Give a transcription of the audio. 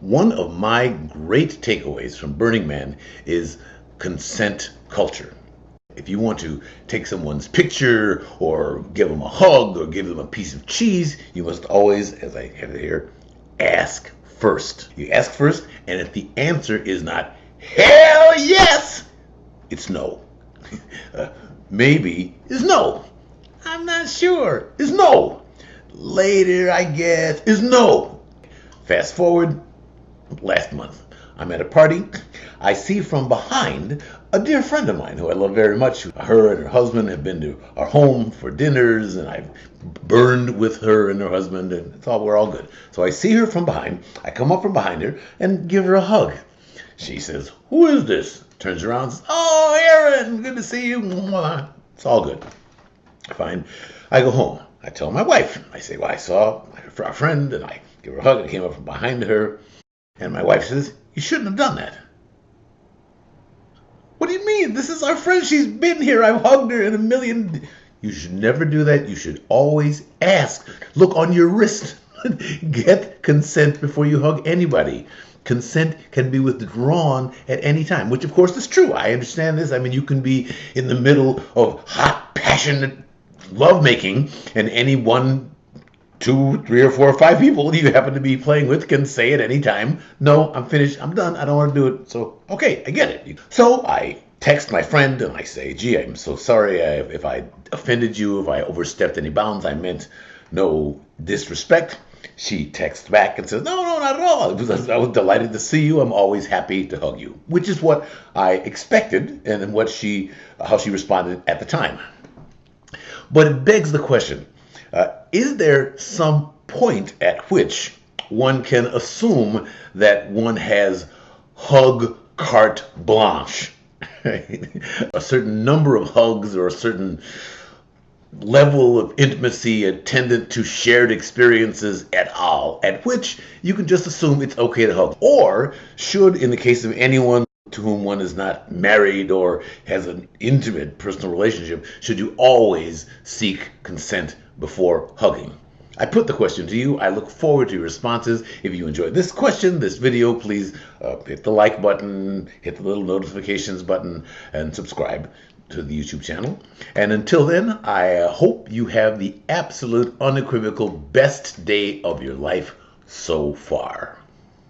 One of my great takeaways from Burning Man is consent culture. If you want to take someone's picture or give them a hug or give them a piece of cheese, you must always, as I have it here, ask first. You ask first, and if the answer is not hell yes, it's no. uh, maybe is no. I'm not sure is no. Later, I guess, is no. Fast forward, last month. I'm at a party. I see from behind a dear friend of mine who I love very much. Her and her husband have been to our home for dinners, and I've burned with her and her husband, and all we're all good. So I see her from behind. I come up from behind her and give her a hug. She says, "Who is this?" Turns around, says, "Oh, Aaron, good to see you." It's all good. Fine. I go home. I tell my wife. I say, "Well, I saw our friend, and I give her a hug. I came up from behind her." And my wife says, You shouldn't have done that. What do you mean? This is our friend. She's been here. I've hugged her in a million. You should never do that. You should always ask. Look on your wrist. Get consent before you hug anybody. Consent can be withdrawn at any time, which of course is true. I understand this. I mean, you can be in the middle of hot, passionate lovemaking, and any one two, three, or four, or five people you happen to be playing with can say at any time, No, I'm finished. I'm done. I don't want to do it. So, okay, I get it. So I text my friend and I say, Gee, I'm so sorry if I offended you, if I overstepped any bounds. I meant no disrespect. She texts back and says, No, no, not at all. I was delighted to see you. I'm always happy to hug you, which is what I expected and what she, how she responded at the time. But it begs the question uh, is there some point at which one can assume that one has hug carte blanche? a certain number of hugs or a certain level of intimacy attendant to shared experiences at all, at which you can just assume it's okay to hug. Or should, in the case of anyone to whom one is not married or has an intimate personal relationship, should you always seek consent before hugging? I put the question to you. I look forward to your responses. If you enjoyed this question, this video, please uh, hit the like button, hit the little notifications button, and subscribe to the YouTube channel. And until then, I hope you have the absolute unequivocal best day of your life so far.